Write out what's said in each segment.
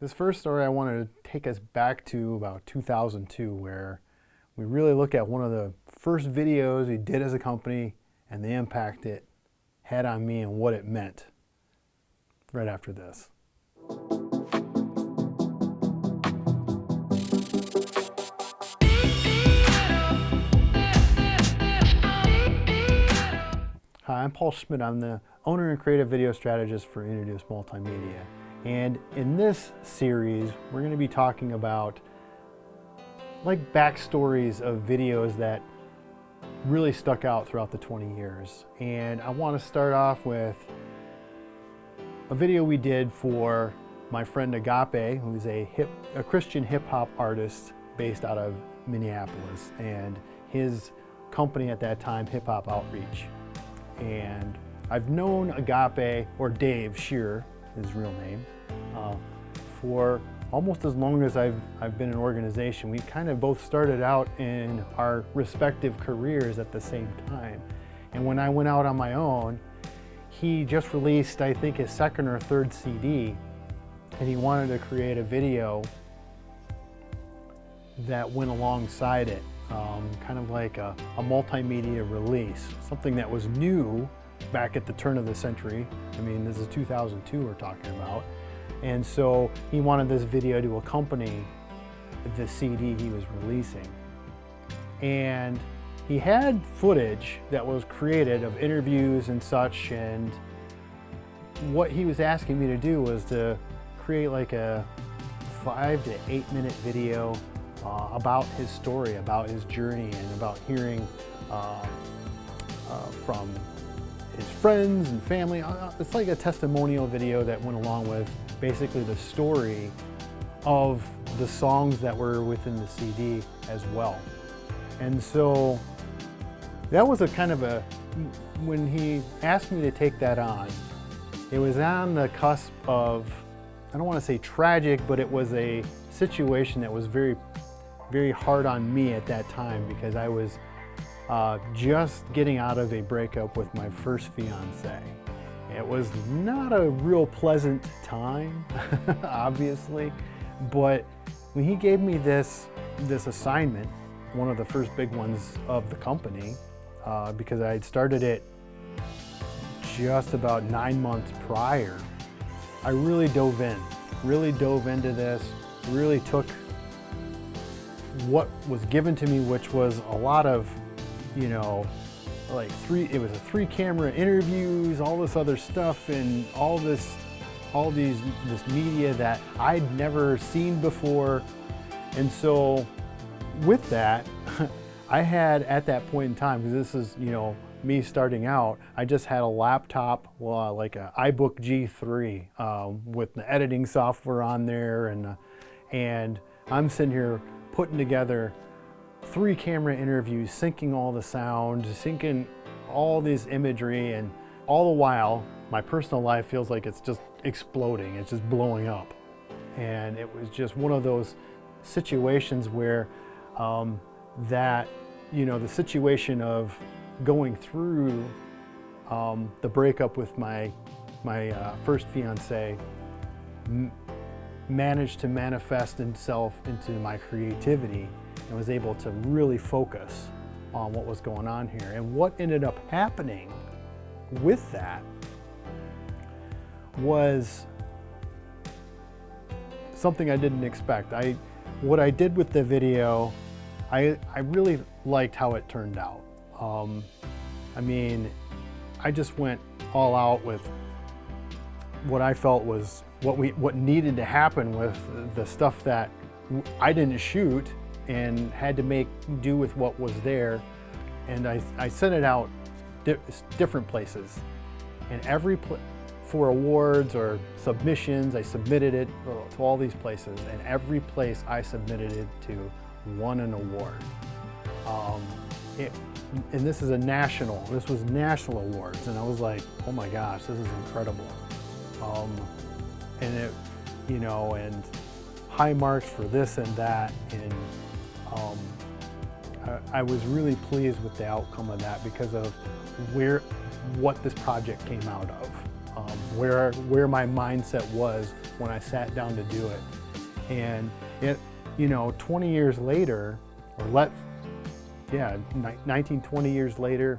This first story I wanted to take us back to about 2002 where we really look at one of the first videos we did as a company and the impact it had on me and what it meant right after this. Hi, I'm Paul Schmidt. I'm the owner and creative video strategist for Introduce Multimedia. And in this series, we're going to be talking about like backstories of videos that really stuck out throughout the 20 years. And I want to start off with a video we did for my friend Agape, who's a, hip, a Christian hip hop artist based out of Minneapolis, and his company at that time, Hip Hop Outreach. And I've known Agape, or Dave Shearer, his real name, uh, for almost as long as I've, I've been in organization. We kind of both started out in our respective careers at the same time. And when I went out on my own, he just released, I think, his second or third CD, and he wanted to create a video that went alongside it, um, kind of like a, a multimedia release, something that was new back at the turn of the century. I mean, this is 2002 we're talking about. And so he wanted this video to accompany the CD he was releasing. And he had footage that was created of interviews and such and what he was asking me to do was to create like a five to eight minute video uh, about his story, about his journey and about hearing uh, uh, from his friends and family. Uh, it's like a testimonial video that went along with basically the story of the songs that were within the CD as well. And so that was a kind of a, when he asked me to take that on, it was on the cusp of, I don't want to say tragic, but it was a situation that was very, very hard on me at that time because I was uh, just getting out of a breakup with my first fiance. It was not a real pleasant time, obviously, but when he gave me this, this assignment, one of the first big ones of the company, uh, because I had started it just about nine months prior, I really dove in, really dove into this, really took what was given to me, which was a lot of, you know, like three, it was a three camera interviews, all this other stuff and all this, all these, this media that I'd never seen before. And so with that, I had at that point in time, because this is, you know, me starting out, I just had a laptop, well, like a iBook G3 um, with the editing software on there. And, uh, and I'm sitting here putting together three camera interviews, syncing all the sound, syncing all this imagery, and all the while, my personal life feels like it's just exploding, it's just blowing up. And it was just one of those situations where um, that, you know, the situation of going through um, the breakup with my, my uh, first fiance managed to manifest itself into my creativity and was able to really focus on what was going on here. And what ended up happening with that was something I didn't expect. I, what I did with the video, I, I really liked how it turned out. Um, I mean, I just went all out with what I felt was what we what needed to happen with the stuff that I didn't shoot and had to make do with what was there. And I, I sent it out di different places. And every pl for awards or submissions, I submitted it to all these places. And every place I submitted it to won an award. Um, it, and this is a national, this was national awards. And I was like, oh my gosh, this is incredible. Um, and it, you know, and high marks for this and that. And um, I, was really pleased with the outcome of that because of where, what this project came out of. Um, where, where my mindset was when I sat down to do it. And it, you know, 20 years later, or let, yeah, 19, 20 years later,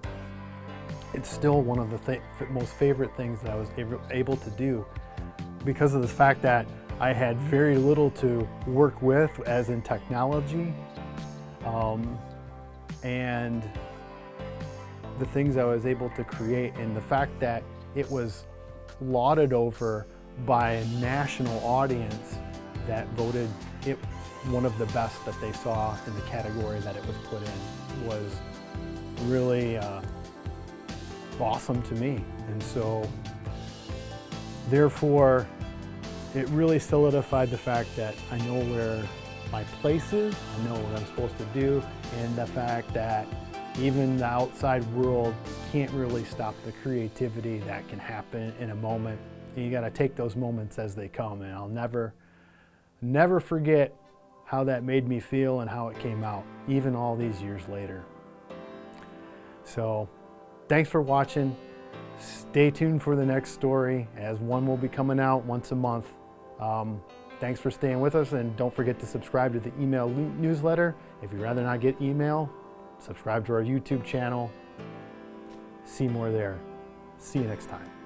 it's still one of the th most favorite things that I was able to do because of the fact that I had very little to work with as in technology um, and the things I was able to create and the fact that it was lauded over by a national audience that voted it one of the best that they saw in the category that it was put in was really uh, awesome to me. And so therefore, it really solidified the fact that I know where my places, I know what I'm supposed to do, and the fact that even the outside world can't really stop the creativity that can happen in a moment. And you gotta take those moments as they come, and I'll never, never forget how that made me feel and how it came out, even all these years later. So, thanks for watching. Stay tuned for the next story, as one will be coming out once a month. Um, thanks for staying with us and don't forget to subscribe to the email newsletter. If you'd rather not get email, subscribe to our YouTube channel. See more there. See you next time.